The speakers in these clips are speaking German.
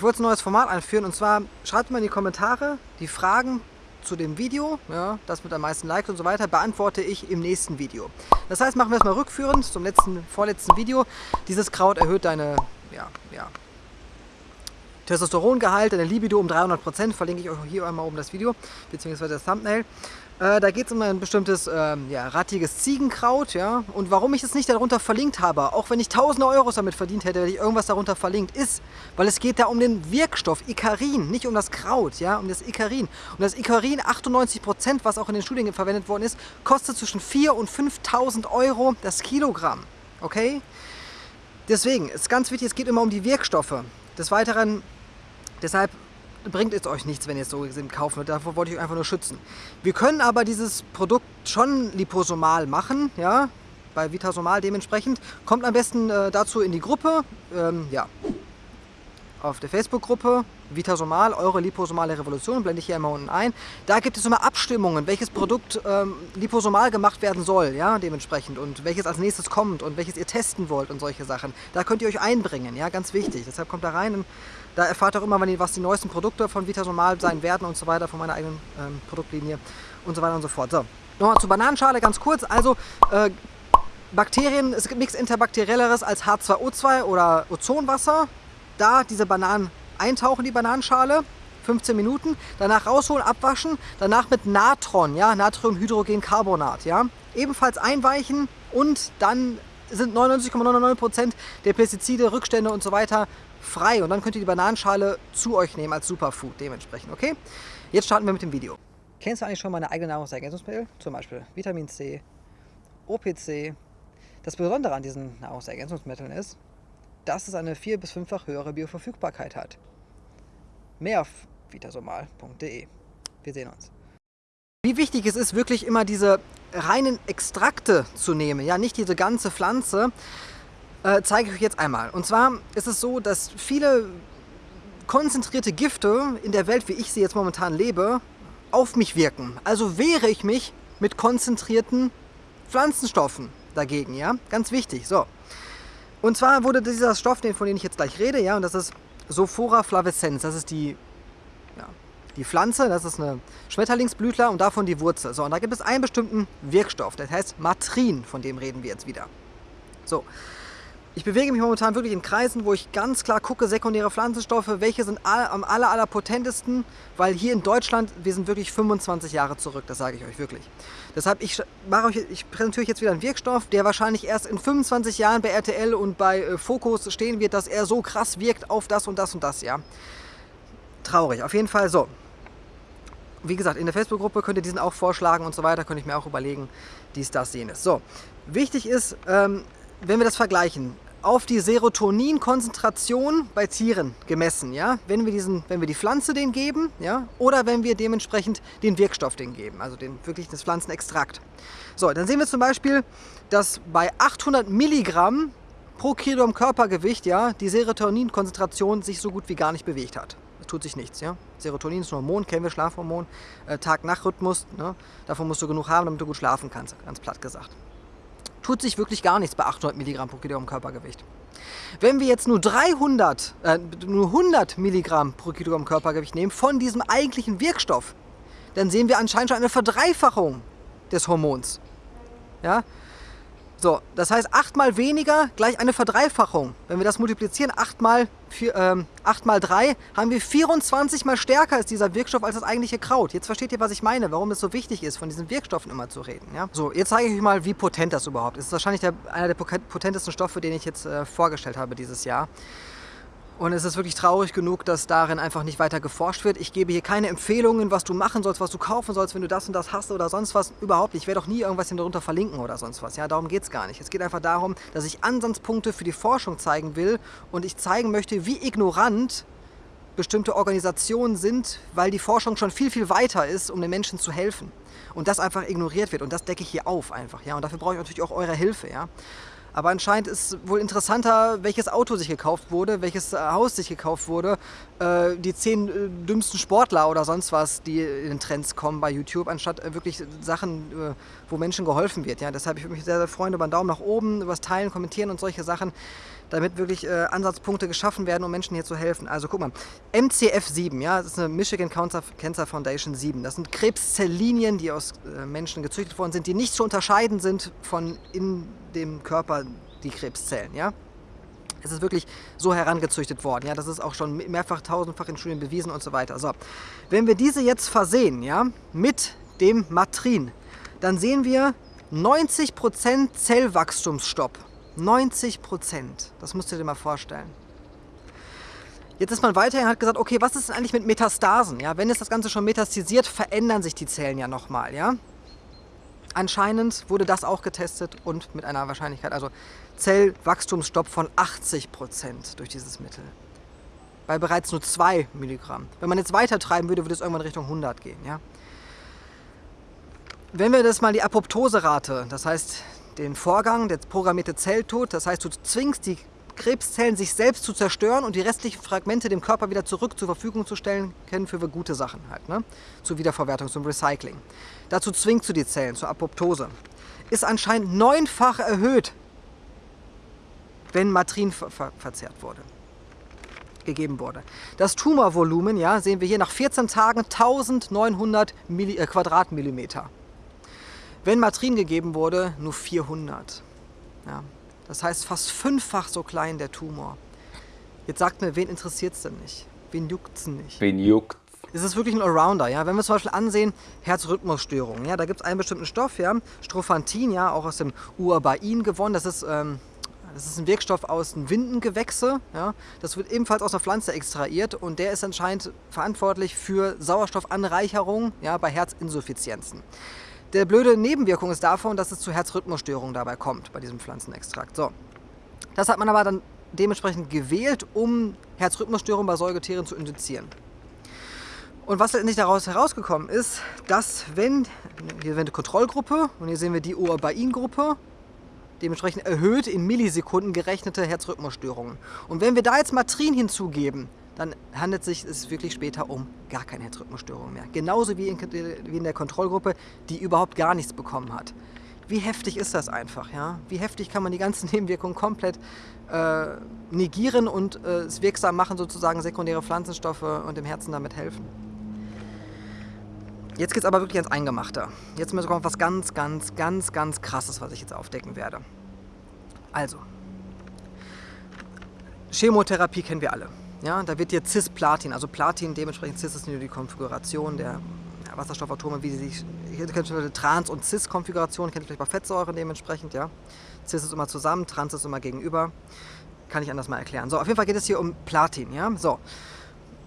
Ich wollte ein neues Format einführen und zwar schreibt mal in die Kommentare die Fragen zu dem Video, ja, das mit am meisten Likes und so weiter, beantworte ich im nächsten Video. Das heißt, machen wir es mal rückführend zum letzten, vorletzten Video. Dieses Kraut erhöht deine, ja, ja, Testosterongehalt, deine Libido um 300%, verlinke ich euch hier einmal oben das Video, beziehungsweise das Thumbnail. Äh, da geht es um ein bestimmtes ähm, ja, rattiges Ziegenkraut. Ja? Und warum ich es nicht darunter verlinkt habe, auch wenn ich tausende Euros damit verdient hätte, hätte ich irgendwas darunter verlinkt, ist, weil es geht da um den Wirkstoff Icarin, nicht um das Kraut, ja, um das Icarin. Und das Icarin, 98%, was auch in den Studien verwendet worden ist, kostet zwischen 4.000 und 5.000 Euro das Kilogramm. Okay? Deswegen ist ganz wichtig, es geht immer um die Wirkstoffe. Des Weiteren, deshalb bringt es euch nichts, wenn ihr es so gesehen kaufen. Davor wollte ich euch einfach nur schützen. Wir können aber dieses Produkt schon liposomal machen, ja, bei Vitasomal dementsprechend. Kommt am besten äh, dazu in die Gruppe, ähm, ja, auf der Facebook-Gruppe Vitasomal, eure liposomale Revolution, blende ich hier immer unten ein. Da gibt es immer Abstimmungen, welches Produkt ähm, liposomal gemacht werden soll, ja, dementsprechend und welches als nächstes kommt und welches ihr testen wollt und solche Sachen. Da könnt ihr euch einbringen, ja, ganz wichtig. Deshalb kommt da rein und da erfahrt auch immer, was die neuesten Produkte von Vitasomal sein werden und so weiter, von meiner eigenen ähm, Produktlinie und so weiter und so fort. So, nochmal zur Bananenschale ganz kurz. Also, äh, Bakterien, es gibt nichts interbakterielleres als H2O2 oder Ozonwasser. Da diese Bananen eintauchen, die Bananenschale, 15 Minuten, danach rausholen, abwaschen, danach mit Natron, ja, Natriumhydrogencarbonat, ja, ebenfalls einweichen und dann sind 99,99% der Pestizide, Rückstände und so weiter frei und dann könnt ihr die Bananenschale zu euch nehmen als Superfood dementsprechend, okay? Jetzt starten wir mit dem Video. Kennst du eigentlich schon meine eigenen Nahrungsergänzungsmittel? Zum Beispiel Vitamin C, OPC. Das Besondere an diesen Nahrungsergänzungsmitteln ist, dass es eine vier- bis fünffach höhere Bioverfügbarkeit hat. Mehr auf vitasomal.de. Wir sehen uns. Wie wichtig es ist, wirklich immer diese reinen Extrakte zu nehmen, ja, nicht diese ganze Pflanze, äh, zeige ich euch jetzt einmal. Und zwar ist es so, dass viele konzentrierte Gifte in der Welt, wie ich sie jetzt momentan lebe, auf mich wirken. Also wehre ich mich mit konzentrierten Pflanzenstoffen dagegen, ja, ganz wichtig. So. Und zwar wurde dieser Stoff, von dem ich jetzt gleich rede, ja, und das ist Sophora flavescens, das ist die, ja, die Pflanze, das ist eine Schmetterlingsblütler und davon die Wurzel. So, und da gibt es einen bestimmten Wirkstoff, der heißt Matrin, von dem reden wir jetzt wieder. So, ich bewege mich momentan wirklich in Kreisen, wo ich ganz klar gucke, sekundäre Pflanzenstoffe, welche sind am aller, aller potentesten, weil hier in Deutschland, wir sind wirklich 25 Jahre zurück, das sage ich euch wirklich. Deshalb, ich, mache euch, ich präsentiere euch jetzt wieder einen Wirkstoff, der wahrscheinlich erst in 25 Jahren bei RTL und bei äh, Focus stehen wird, dass er so krass wirkt auf das und das und das, ja. Traurig, auf jeden Fall so. Wie gesagt, in der Facebook-Gruppe könnt ihr diesen auch vorschlagen und so weiter, könnte ich mir auch überlegen, dies, das, jenes. So, wichtig ist, ähm, wenn wir das vergleichen, auf die Serotoninkonzentration bei Tieren gemessen, ja, wenn wir, diesen, wenn wir die Pflanze denen geben, ja, oder wenn wir dementsprechend den Wirkstoff denen geben, also den, wirklich das Pflanzenextrakt. So, dann sehen wir zum Beispiel, dass bei 800 Milligramm pro Kilogramm Körpergewicht, ja, die Serotoninkonzentration sich so gut wie gar nicht bewegt hat. Es tut sich nichts, ja. Serotonin ist ein Hormon, kennen wir Schlafhormon, äh, Tag-Nacht-Rhythmus, ne? davon musst du genug haben, damit du gut schlafen kannst, ganz platt gesagt tut sich wirklich gar nichts bei 800 Milligramm pro Kilogramm Körpergewicht. Wenn wir jetzt nur 300, äh, nur 100 Milligramm pro Kilogramm Körpergewicht nehmen von diesem eigentlichen Wirkstoff, dann sehen wir anscheinend schon eine Verdreifachung des Hormons. Ja? So, das heißt 8 mal weniger gleich eine Verdreifachung. Wenn wir das multiplizieren, 8 mal, 4, ähm, 8 mal 3, haben wir 24 mal stärker ist dieser Wirkstoff als das eigentliche Kraut. Jetzt versteht ihr, was ich meine, warum es so wichtig ist, von diesen Wirkstoffen immer zu reden. Ja? So, jetzt zeige ich euch mal, wie potent das überhaupt ist. Das ist wahrscheinlich der, einer der potentesten Stoffe, den ich jetzt äh, vorgestellt habe dieses Jahr. Und es ist wirklich traurig genug, dass darin einfach nicht weiter geforscht wird. Ich gebe hier keine Empfehlungen, was du machen sollst, was du kaufen sollst, wenn du das und das hast oder sonst was. Überhaupt nicht. Ich werde auch nie irgendwas darunter verlinken oder sonst was. Ja, darum geht es gar nicht. Es geht einfach darum, dass ich Ansatzpunkte für die Forschung zeigen will und ich zeigen möchte, wie ignorant bestimmte Organisationen sind, weil die Forschung schon viel, viel weiter ist, um den Menschen zu helfen. Und das einfach ignoriert wird. Und das decke ich hier auf einfach. Ja? Und dafür brauche ich natürlich auch eure Hilfe. Ja? Aber anscheinend ist wohl interessanter, welches Auto sich gekauft wurde, welches äh, Haus sich gekauft wurde, äh, die zehn äh, dümmsten Sportler oder sonst was, die in den Trends kommen bei YouTube, anstatt wirklich Sachen, wo Menschen geholfen wird. Ja? Deshalb ich mich sehr, sehr freuen über einen Daumen nach oben, über das Teilen, Kommentieren und solche Sachen. Damit wirklich äh, Ansatzpunkte geschaffen werden, um Menschen hier zu helfen. Also guck mal, MCF7, ja, das ist eine Michigan Cancer Foundation 7. Das sind Krebszelllinien, die aus äh, Menschen gezüchtet worden sind, die nicht zu unterscheiden sind von in dem Körper die Krebszellen, ja. Es ist wirklich so herangezüchtet worden. Ja, das ist auch schon mehrfach, tausendfach in Studien bewiesen und so weiter. So, wenn wir diese jetzt versehen, ja, mit dem Matrin, dann sehen wir 90% Zellwachstumsstopp. 90 Prozent. Das musst du dir mal vorstellen. Jetzt ist man weiterhin hat gesagt, okay, was ist denn eigentlich mit Metastasen? Ja, wenn es das Ganze schon metastasiert, verändern sich die Zellen ja nochmal. Ja? Anscheinend wurde das auch getestet und mit einer Wahrscheinlichkeit, also Zellwachstumsstopp von 80 Prozent durch dieses Mittel. Bei bereits nur 2 Milligramm. Wenn man jetzt weiter treiben würde, würde es irgendwann Richtung 100 gehen. Ja? Wenn wir das mal die Apoptoserate, das heißt den Vorgang, der programmierte Zelltod. Das heißt, du zwingst die Krebszellen, sich selbst zu zerstören und die restlichen Fragmente dem Körper wieder zurück zur Verfügung zu stellen, kennen für gute Sachen halt, ne? zur Wiederverwertung, zum Recycling. Dazu zwingst du die Zellen zur Apoptose. Ist anscheinend neunfach erhöht, wenn Matrin ver ver verzehrt wurde gegeben wurde. Das Tumorvolumen, ja, sehen wir hier nach 14 Tagen 1900 Milli äh, Quadratmillimeter. Wenn Matrin gegeben wurde, nur 400. Ja, das heißt fast fünffach so klein der Tumor. Jetzt sagt mir, wen interessiert es denn nicht? Wen juckt es nicht? Wen juckt es ist wirklich ein Allrounder. Ja? Wenn wir zum Beispiel ansehen, Herzrhythmusstörungen, ja, da gibt es einen bestimmten Stoff, ja, Strophantin, ja, auch aus dem Uabain gewonnen. Das ist, ähm, das ist ein Wirkstoff aus den Windengewächse. Ja? Das wird ebenfalls aus einer Pflanze extrahiert und der ist anscheinend verantwortlich für Sauerstoffanreicherung ja, bei Herzinsuffizienzen. Der blöde Nebenwirkung ist davon, dass es zu Herzrhythmusstörungen dabei kommt, bei diesem Pflanzenextrakt. So. Das hat man aber dann dementsprechend gewählt, um Herzrhythmusstörungen bei Säugetieren zu induzieren. Und was letztendlich daraus herausgekommen ist, dass wenn, hier haben wir eine Kontrollgruppe und hier sehen wir die Oabain-Gruppe, dementsprechend erhöht in Millisekunden gerechnete Herzrhythmusstörungen. Und wenn wir da jetzt Matrin hinzugeben, dann handelt es sich wirklich später um gar keine Herzrhythmusstörung mehr. Genauso wie in, wie in der Kontrollgruppe, die überhaupt gar nichts bekommen hat. Wie heftig ist das einfach? Ja? Wie heftig kann man die ganzen Nebenwirkungen komplett äh, negieren und äh, es wirksam machen, sozusagen sekundäre Pflanzenstoffe und dem Herzen damit helfen? Jetzt geht es aber wirklich ans Eingemachte. Jetzt kommt was ganz, ganz, ganz, ganz Krasses, was ich jetzt aufdecken werde. Also, Chemotherapie kennen wir alle. Ja, da wird dir Cis-Platin, also Platin, dementsprechend Cis ist nur die Konfiguration der Wasserstoffatome, wie sie sich, hier kennt ihr Trans- und Cis-Konfiguration, kennt ihr vielleicht bei Fettsäuren dementsprechend, ja. Cis ist immer zusammen, Trans ist immer gegenüber. Kann ich anders mal erklären. So, auf jeden Fall geht es hier um Platin, ja. So.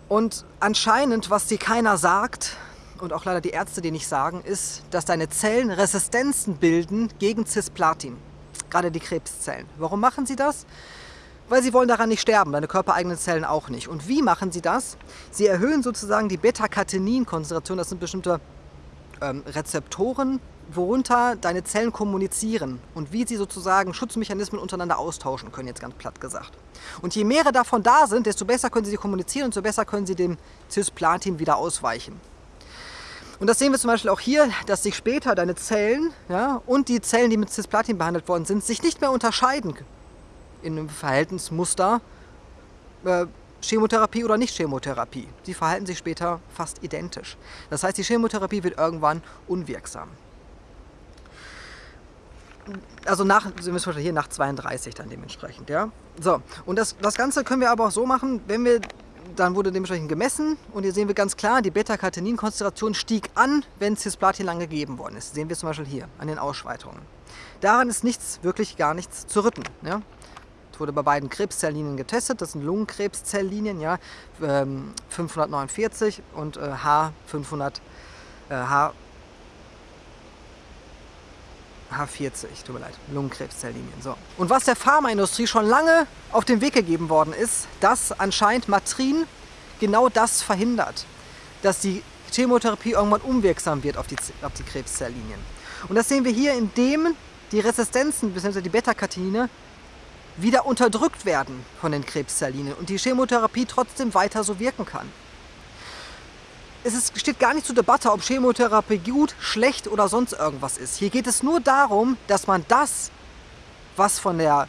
Und anscheinend, was dir keiner sagt, und auch leider die Ärzte dir nicht sagen, ist, dass deine Zellen Resistenzen bilden gegen Cisplatin. Gerade die Krebszellen. Warum machen sie das? Weil sie wollen daran nicht sterben, deine körpereigenen Zellen auch nicht. Und wie machen sie das? Sie erhöhen sozusagen die Beta-Catenin-Konzentration, das sind bestimmte ähm, Rezeptoren, worunter deine Zellen kommunizieren und wie sie sozusagen Schutzmechanismen untereinander austauschen können, jetzt ganz platt gesagt. Und je mehrere davon da sind, desto besser können sie kommunizieren und desto besser können sie dem Cisplatin wieder ausweichen. Und das sehen wir zum Beispiel auch hier, dass sich später deine Zellen ja, und die Zellen, die mit Cisplatin behandelt worden sind, sich nicht mehr unterscheiden in einem Verhältnismuster äh, Chemotherapie oder nicht Chemotherapie. Sie verhalten sich später fast identisch. Das heißt, die Chemotherapie wird irgendwann unwirksam. Also nach, hier nach 32 dann dementsprechend, ja. So, und das, das Ganze können wir aber auch so machen, wenn wir, dann wurde dementsprechend gemessen und hier sehen wir ganz klar, die Beta-Catenin-Konzentration stieg an, wenn Cisplatin lang gegeben worden ist. Das sehen wir zum Beispiel hier an den Ausschweitungen. Daran ist nichts, wirklich gar nichts zu rütteln. Ja? Wurde bei beiden Krebszelllinien getestet. Das sind Lungenkrebszelllinien, ja, 549 ähm, und äh, H500, äh, H, H40, tut mir leid, Lungenkrebszelllinien. So. Und was der Pharmaindustrie schon lange auf den Weg gegeben worden ist, dass anscheinend Matrin genau das verhindert, dass die Chemotherapie irgendwann unwirksam wird auf die, auf die Krebszelllinien. Und das sehen wir hier, indem die Resistenzen bzw. die Beta-Catenine wieder unterdrückt werden von den Krebszelllinien und die Chemotherapie trotzdem weiter so wirken kann. Es ist, steht gar nicht zur Debatte, ob Chemotherapie gut, schlecht oder sonst irgendwas ist. Hier geht es nur darum, dass man das, was von der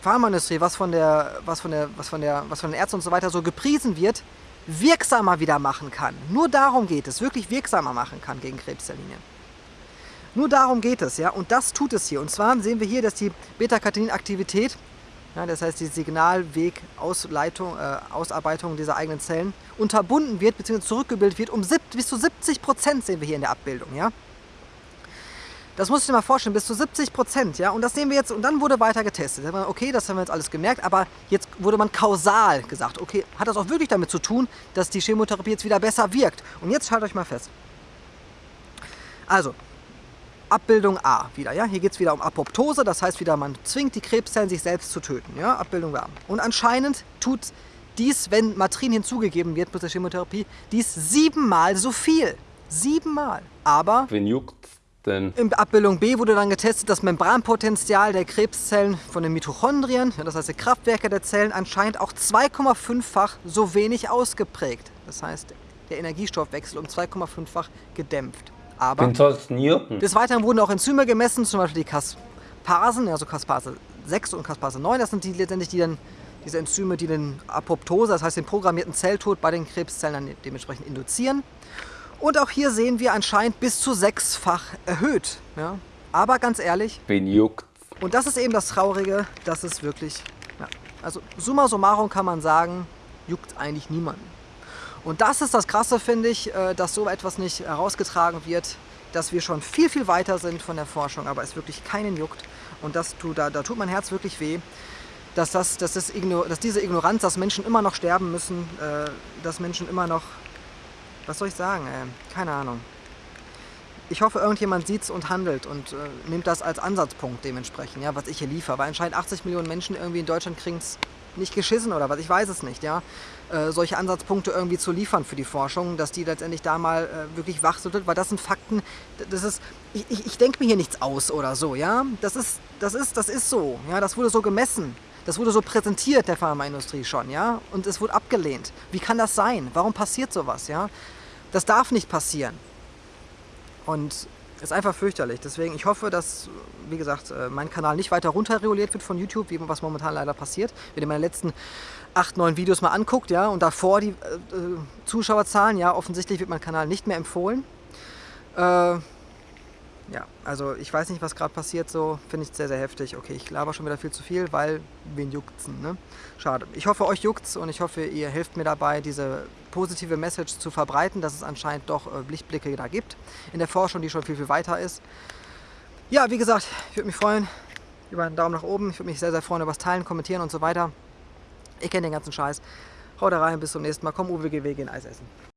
Pharmaindustrie, was von, der, was, von der, was, von der, was von den Ärzten und so weiter so gepriesen wird, wirksamer wieder machen kann. Nur darum geht es, wirklich wirksamer machen kann gegen Krebszelllinien. Nur darum geht es, ja, und das tut es hier. Und zwar sehen wir hier, dass die Beta-Catenin-Aktivität, ja, das heißt die Signalweg-Ausarbeitung äh, dieser eigenen Zellen, unterbunden wird bzw. zurückgebildet wird um bis zu 70 Prozent sehen wir hier in der Abbildung, ja. Das muss ich dir mal vorstellen, bis zu 70 Prozent, ja. Und das sehen wir jetzt, und dann wurde weiter getestet. Okay, das haben wir jetzt alles gemerkt, aber jetzt wurde man kausal gesagt. Okay, hat das auch wirklich damit zu tun, dass die Chemotherapie jetzt wieder besser wirkt? Und jetzt haltet euch mal fest. Also, Abbildung A wieder, ja. Hier geht es wieder um Apoptose, das heißt wieder, man zwingt die Krebszellen, sich selbst zu töten, ja. Abbildung A. Und anscheinend tut dies, wenn Matrin hinzugegeben wird mit der Chemotherapie, dies siebenmal so viel. Siebenmal. Aber... Wen juckt denn? In Abbildung B wurde dann getestet, das Membranpotenzial der Krebszellen von den Mitochondrien, das heißt die Kraftwerke der Zellen, anscheinend auch 2,5-fach so wenig ausgeprägt. Das heißt, der Energiestoffwechsel um 2,5-fach gedämpft. Aber des Weiteren wurden auch Enzyme gemessen, zum Beispiel die Caspasen, also Caspase 6 und Caspase 9. Das sind die letztendlich die dann, diese Enzyme, die den Apoptose, das heißt den programmierten Zelltod bei den Krebszellen dann dementsprechend induzieren. Und auch hier sehen wir anscheinend bis zu sechsfach erhöht. Ja? Aber ganz ehrlich, wen juckt? Und das ist eben das Traurige, dass es wirklich, ja, also summa summarum kann man sagen, juckt eigentlich niemanden. Und das ist das Krasse, finde ich, äh, dass so etwas nicht herausgetragen wird, dass wir schon viel, viel weiter sind von der Forschung, aber es wirklich keinen juckt. Und das tut, da, da tut mein Herz wirklich weh, dass, das, dass, das dass diese Ignoranz, dass Menschen immer noch sterben müssen, äh, dass Menschen immer noch was soll ich sagen, ey? keine Ahnung. Ich hoffe, irgendjemand sieht es und handelt und äh, nimmt das als Ansatzpunkt dementsprechend, ja, was ich hier liefere. Weil anscheinend 80 Millionen Menschen irgendwie in Deutschland kriegen es nicht geschissen oder was, ich weiß es nicht, ja. Äh, solche Ansatzpunkte irgendwie zu liefern für die Forschung, dass die letztendlich da mal äh, wirklich wachsüttelt, weil das sind Fakten, das ist, ich, ich, ich denke mir hier nichts aus oder so, ja. Das ist, das ist, das ist so, ja, das wurde so gemessen. Das wurde so präsentiert der Pharmaindustrie schon, ja, und es wurde abgelehnt. Wie kann das sein? Warum passiert sowas, ja? Das darf nicht passieren. Und ist einfach fürchterlich. Deswegen, ich hoffe, dass, wie gesagt, äh, mein Kanal nicht weiter runterreguliert wird von YouTube, wie was momentan leider passiert. Wenn ihr meine letzten acht, neun Videos mal anguckt, ja, und davor die äh, äh Zuschauerzahlen, ja, offensichtlich wird mein Kanal nicht mehr empfohlen. Äh, ja, also ich weiß nicht, was gerade passiert, so finde ich sehr, sehr heftig. Okay, ich laber schon wieder viel zu viel, weil wen juckt's, ne? Schade. Ich hoffe, euch juckt's und ich hoffe, ihr helft mir dabei, diese positive Message zu verbreiten, dass es anscheinend doch äh, Lichtblicke da gibt in der Forschung, die schon viel, viel weiter ist. Ja, wie gesagt, ich würde mich freuen über einen Daumen nach oben. Ich würde mich sehr, sehr freuen über das Teilen, Kommentieren und so weiter. Ich kenne den ganzen Scheiß. Haut rein, bis zum nächsten Mal. Komm, Uwe, geh gehen Eis essen.